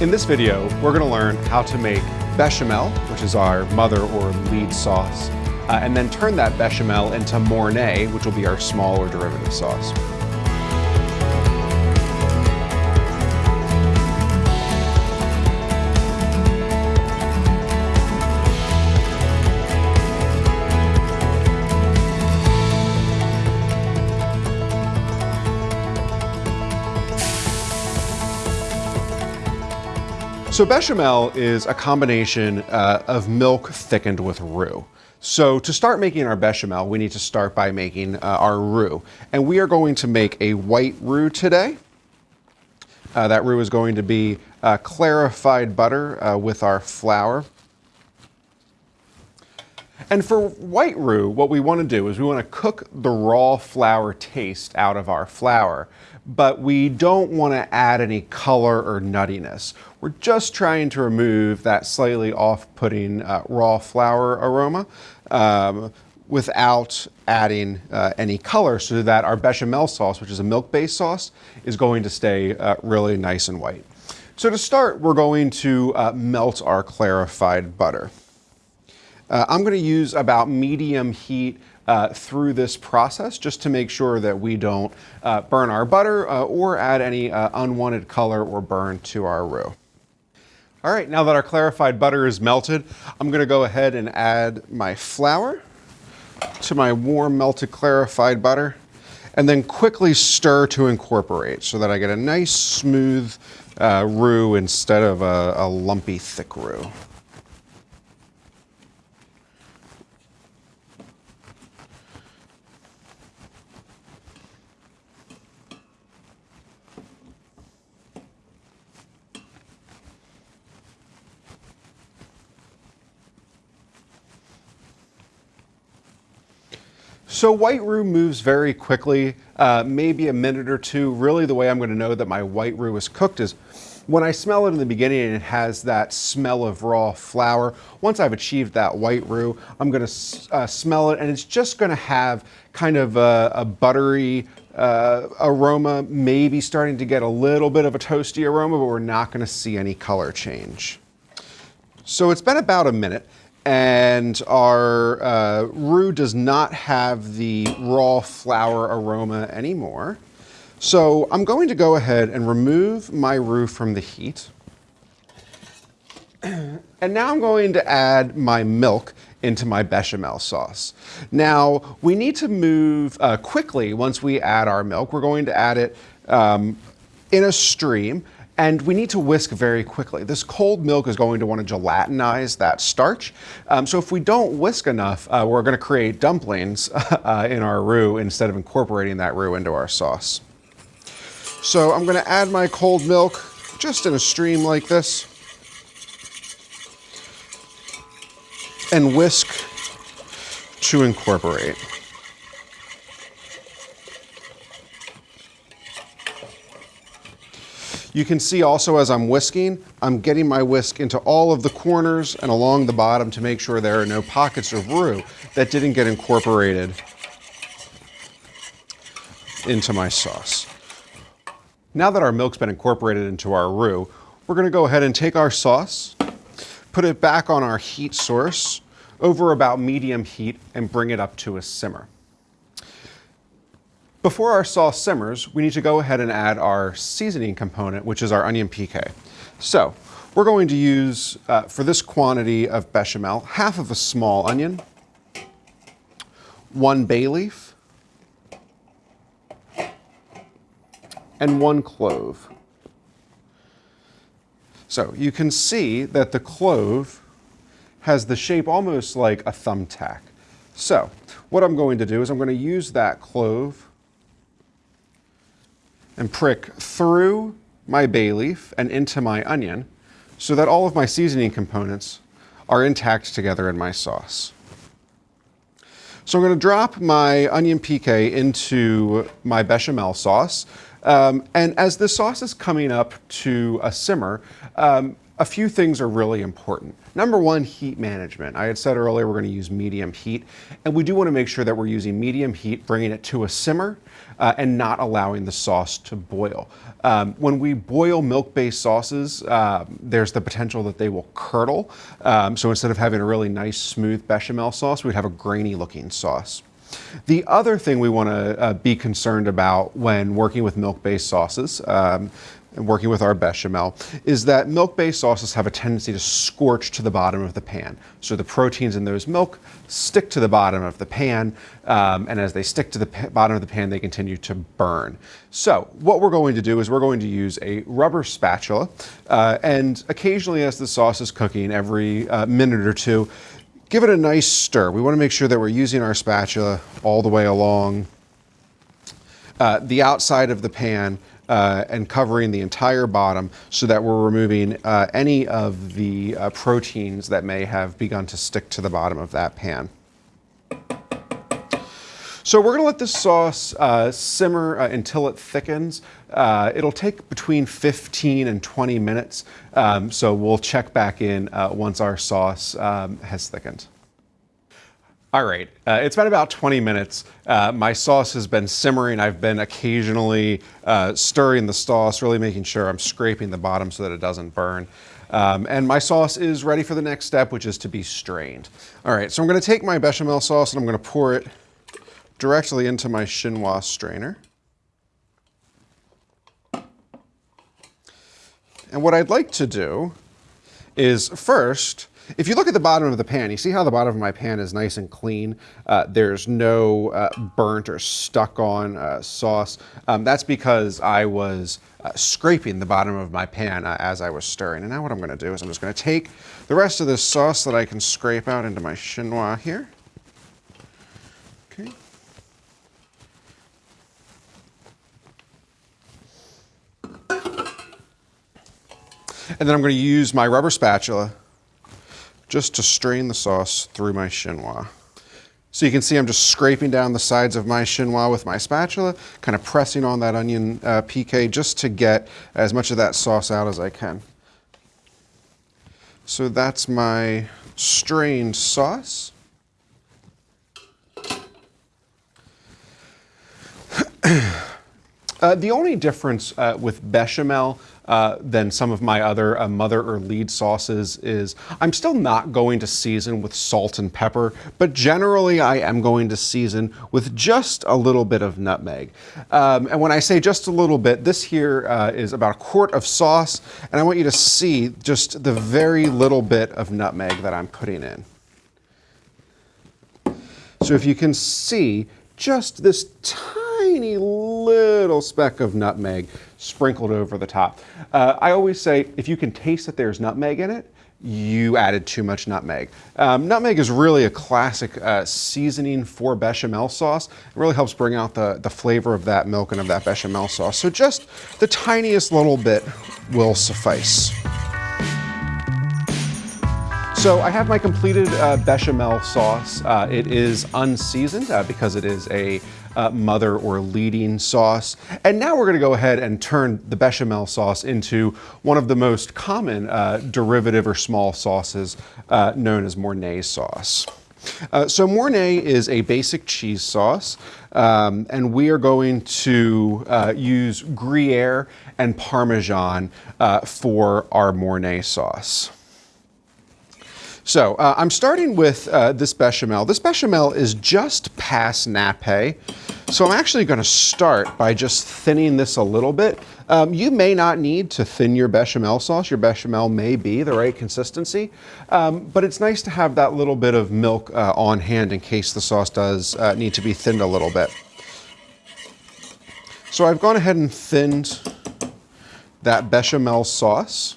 In this video, we're gonna learn how to make bechamel, which is our mother or lead sauce, uh, and then turn that bechamel into mornay, which will be our smaller derivative sauce. So bechamel is a combination uh, of milk thickened with roux. So to start making our bechamel, we need to start by making uh, our roux. And we are going to make a white roux today. Uh, that roux is going to be uh, clarified butter uh, with our flour. And for white roux, what we want to do is we want to cook the raw flour taste out of our flour but we don't want to add any color or nuttiness. We're just trying to remove that slightly off-putting uh, raw flour aroma um, without adding uh, any color so that our bechamel sauce, which is a milk-based sauce, is going to stay uh, really nice and white. So to start, we're going to uh, melt our clarified butter. Uh, I'm going to use about medium heat uh, through this process just to make sure that we don't uh, burn our butter uh, or add any uh, unwanted color or burn to our roux. All right, now that our clarified butter is melted, I'm gonna go ahead and add my flour to my warm melted clarified butter and then quickly stir to incorporate so that I get a nice smooth uh, roux instead of a, a lumpy thick roux. So white roux moves very quickly, uh, maybe a minute or two. Really the way I'm gonna know that my white roux is cooked is when I smell it in the beginning and it has that smell of raw flour. Once I've achieved that white roux, I'm gonna uh, smell it and it's just gonna have kind of a, a buttery uh, aroma, maybe starting to get a little bit of a toasty aroma, but we're not gonna see any color change. So it's been about a minute and our uh, roux does not have the raw flour aroma anymore. So I'm going to go ahead and remove my roux from the heat. And now I'm going to add my milk into my bechamel sauce. Now, we need to move uh, quickly once we add our milk. We're going to add it um, in a stream and we need to whisk very quickly. This cold milk is going to want to gelatinize that starch. Um, so if we don't whisk enough, uh, we're going to create dumplings uh, in our roux instead of incorporating that roux into our sauce. So I'm going to add my cold milk just in a stream like this and whisk to incorporate. You can see also as I'm whisking, I'm getting my whisk into all of the corners and along the bottom to make sure there are no pockets of roux that didn't get incorporated into my sauce. Now that our milk's been incorporated into our roux, we're gonna go ahead and take our sauce, put it back on our heat source over about medium heat and bring it up to a simmer. Before our sauce simmers, we need to go ahead and add our seasoning component, which is our onion pique. So we're going to use, uh, for this quantity of bechamel, half of a small onion, one bay leaf, and one clove. So you can see that the clove has the shape almost like a thumbtack. So what I'm going to do is I'm going to use that clove and prick through my bay leaf and into my onion so that all of my seasoning components are intact together in my sauce. So I'm going to drop my onion pique into my bechamel sauce. Um, and as the sauce is coming up to a simmer, um, a few things are really important. Number one, heat management. I had said earlier we're going to use medium heat, and we do want to make sure that we're using medium heat, bringing it to a simmer, uh, and not allowing the sauce to boil. Um, when we boil milk-based sauces, uh, there's the potential that they will curdle. Um, so instead of having a really nice, smooth bechamel sauce, we'd have a grainy-looking sauce. The other thing we want to uh, be concerned about when working with milk-based sauces, um, and working with our bechamel, is that milk-based sauces have a tendency to scorch to the bottom of the pan. So the proteins in those milk stick to the bottom of the pan, um, and as they stick to the bottom of the pan, they continue to burn. So what we're going to do is we're going to use a rubber spatula, uh, and occasionally as the sauce is cooking, every uh, minute or two, give it a nice stir. We want to make sure that we're using our spatula all the way along uh, the outside of the pan uh, and covering the entire bottom so that we're removing uh, any of the uh, proteins that may have begun to stick to the bottom of that pan. So we're gonna let this sauce uh, simmer uh, until it thickens. Uh, it'll take between 15 and 20 minutes. Um, so we'll check back in once our sauce um, has thickened. All right, uh, it's been about 20 minutes. Uh, my sauce has been simmering. I've been occasionally uh, stirring the sauce, really making sure I'm scraping the bottom so that it doesn't burn. Um, and my sauce is ready for the next step, which is to be strained. All right, so I'm gonna take my bechamel sauce and I'm gonna pour it directly into my chinois strainer. And what I'd like to do is first if you look at the bottom of the pan, you see how the bottom of my pan is nice and clean. Uh, there's no uh, burnt or stuck on uh, sauce. Um, that's because I was uh, scraping the bottom of my pan uh, as I was stirring. And now what I'm gonna do is I'm just gonna take the rest of this sauce that I can scrape out into my chinois here. Okay. And then I'm going to use my rubber spatula just to strain the sauce through my chinois. So you can see I'm just scraping down the sides of my chinois with my spatula, kind of pressing on that onion uh, piqué just to get as much of that sauce out as I can. So that's my strained sauce. uh, the only difference uh, with bechamel uh, than some of my other uh, mother or lead sauces is I'm still not going to season with salt and pepper, but generally I am going to season with just a little bit of nutmeg. Um, and when I say just a little bit, this here uh, is about a quart of sauce, and I want you to see just the very little bit of nutmeg that I'm putting in. So if you can see, just this tiny little speck of nutmeg sprinkled over the top. Uh, I always say if you can taste that there's nutmeg in it, you added too much nutmeg. Um, nutmeg is really a classic uh, seasoning for bechamel sauce. It really helps bring out the, the flavor of that milk and of that bechamel sauce. So just the tiniest little bit will suffice. So I have my completed uh, bechamel sauce. Uh, it is unseasoned uh, because it is a uh, mother or leading sauce. And now we're gonna go ahead and turn the bechamel sauce into one of the most common uh, derivative or small sauces uh, known as Mornay sauce. So Mornay is a basic cheese sauce, um, and we are going to use Gruyere and Parmesan for our Mornay sauce. So uh, I'm starting with uh, this bechamel. This bechamel is just past nappe. So I'm actually gonna start by just thinning this a little bit. Um, you may not need to thin your bechamel sauce. Your bechamel may be the right consistency, um, but it's nice to have that little bit of milk uh, on hand in case the sauce does uh, need to be thinned a little bit. So I've gone ahead and thinned that bechamel sauce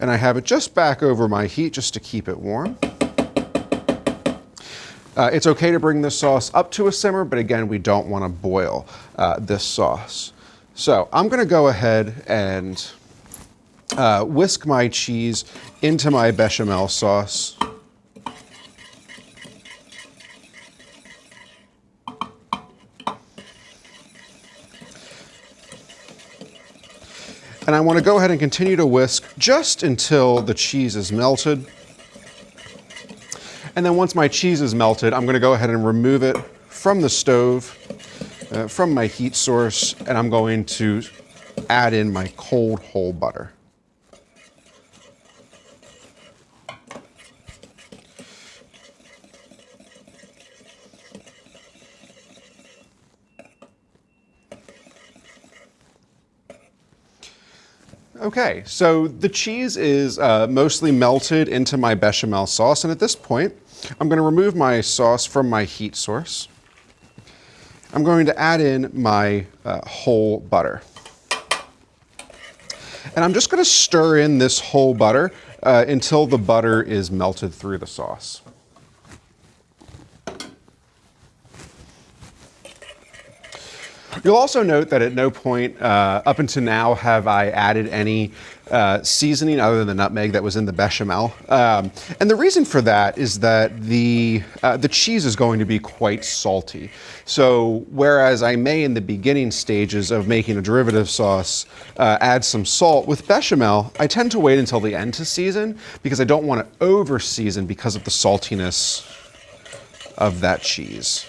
and I have it just back over my heat just to keep it warm. Uh, it's okay to bring this sauce up to a simmer, but again, we don't want to boil uh, this sauce. So I'm going to go ahead and uh, whisk my cheese into my bechamel sauce. And I want to go ahead and continue to whisk just until the cheese is melted. And then once my cheese is melted, I'm going to go ahead and remove it from the stove, uh, from my heat source, and I'm going to add in my cold whole butter. Okay, so the cheese is uh, mostly melted into my bechamel sauce, and at this point, I'm going to remove my sauce from my heat source. I'm going to add in my uh, whole butter. And I'm just going to stir in this whole butter uh, until the butter is melted through the sauce. You'll also note that at no point uh, up until now have I added any uh, seasoning other than the nutmeg that was in the bechamel. Um, and the reason for that is that the, uh, the cheese is going to be quite salty. So whereas I may in the beginning stages of making a derivative sauce uh, add some salt, with bechamel I tend to wait until the end to season because I don't want to over season because of the saltiness of that cheese.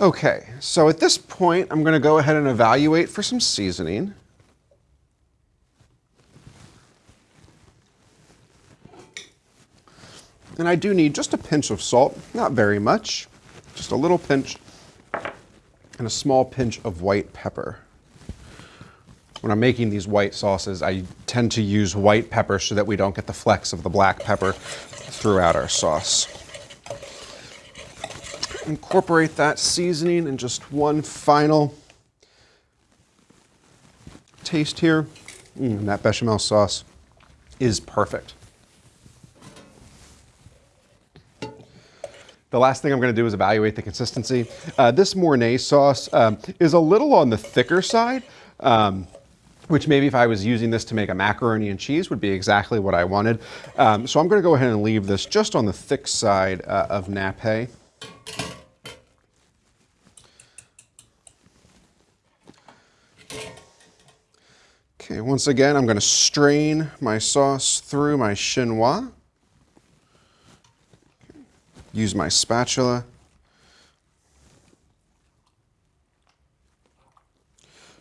Okay, so at this point, I'm going to go ahead and evaluate for some seasoning. And I do need just a pinch of salt, not very much, just a little pinch, and a small pinch of white pepper. When I'm making these white sauces, I tend to use white pepper so that we don't get the flecks of the black pepper throughout our sauce incorporate that seasoning in just one final taste here. Mm, that bechamel sauce is perfect. The last thing I'm going to do is evaluate the consistency. Uh, this Mornay sauce um, is a little on the thicker side, um, which maybe if I was using this to make a macaroni and cheese would be exactly what I wanted. Um, so I'm going to go ahead and leave this just on the thick side uh, of nappe. Okay, once again, I'm going to strain my sauce through my chinois. Use my spatula.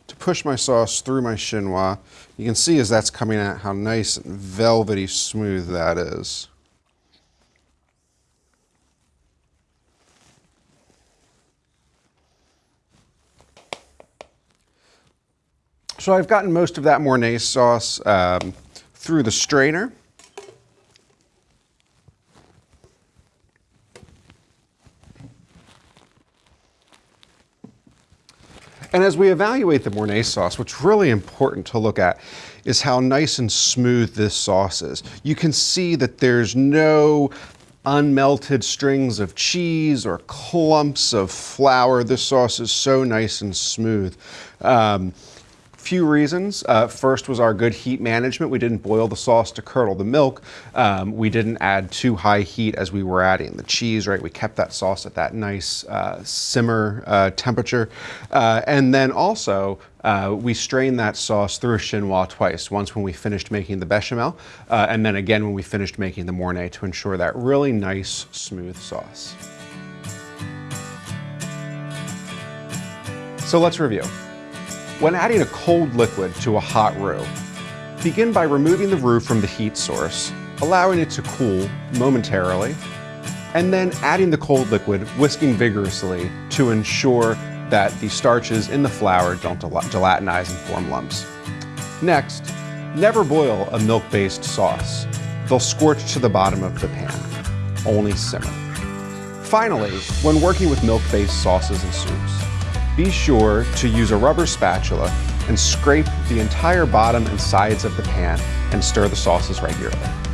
To push my sauce through my chinois, you can see as that's coming out how nice and velvety smooth that is. So I've gotten most of that Mornay sauce um, through the strainer. And as we evaluate the Mornay sauce, what's really important to look at is how nice and smooth this sauce is. You can see that there's no unmelted strings of cheese or clumps of flour. This sauce is so nice and smooth. Um, few reasons. Uh, first was our good heat management. We didn't boil the sauce to curdle the milk. Um, we didn't add too high heat as we were adding the cheese, right? We kept that sauce at that nice uh, simmer uh, temperature. Uh, and then also, uh, we strained that sauce through a chinois twice, once when we finished making the bechamel, uh, and then again when we finished making the Mornay to ensure that really nice, smooth sauce. So let's review. When adding a cold liquid to a hot roux, begin by removing the roux from the heat source, allowing it to cool momentarily, and then adding the cold liquid, whisking vigorously to ensure that the starches in the flour don't gelatinize and form lumps. Next, never boil a milk-based sauce. They'll scorch to the bottom of the pan. Only simmer. Finally, when working with milk-based sauces and soups, be sure to use a rubber spatula and scrape the entire bottom and sides of the pan and stir the sauces regularly.